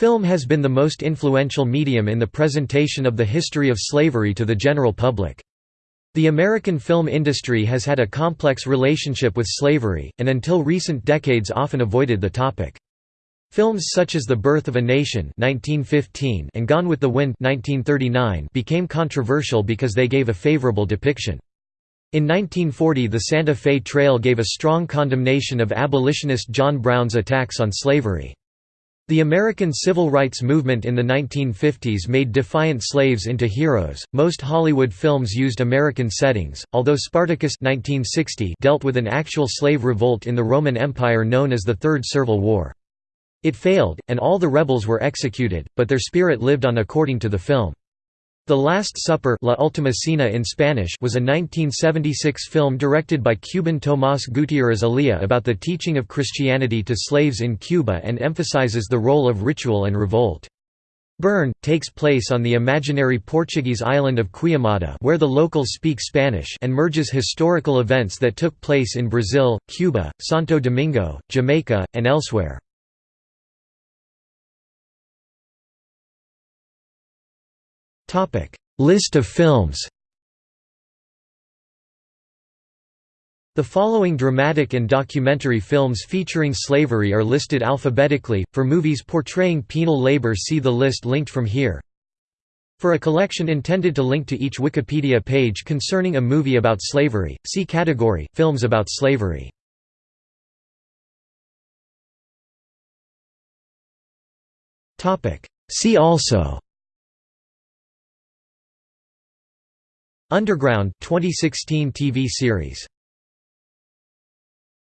Film has been the most influential medium in the presentation of the history of slavery to the general public. The American film industry has had a complex relationship with slavery, and until recent decades often avoided the topic. Films such as The Birth of a Nation 1915 and Gone with the Wind 1939 became controversial because they gave a favorable depiction. In 1940 the Santa Fe Trail gave a strong condemnation of abolitionist John Brown's attacks on slavery. The American civil rights movement in the 1950s made defiant slaves into heroes. Most Hollywood films used American settings, although Spartacus 1960 dealt with an actual slave revolt in the Roman Empire known as the Third Servile War. It failed, and all the rebels were executed, but their spirit lived on according to the film. The Last Supper La Última Cena in Spanish was a 1976 film directed by Cuban Tomás Gutiérrez Alea about the teaching of Christianity to slaves in Cuba and emphasizes the role of ritual and revolt. Burn, takes place on the imaginary Portuguese island of Queimada where the locals speak Spanish and merges historical events that took place in Brazil, Cuba, Santo Domingo, Jamaica, and elsewhere. List of films The following dramatic and documentary films featuring slavery are listed alphabetically. For movies portraying penal labor, see the list linked from here. For a collection intended to link to each Wikipedia page concerning a movie about slavery, see category Films about slavery. Topic: See also Underground 2016 TV series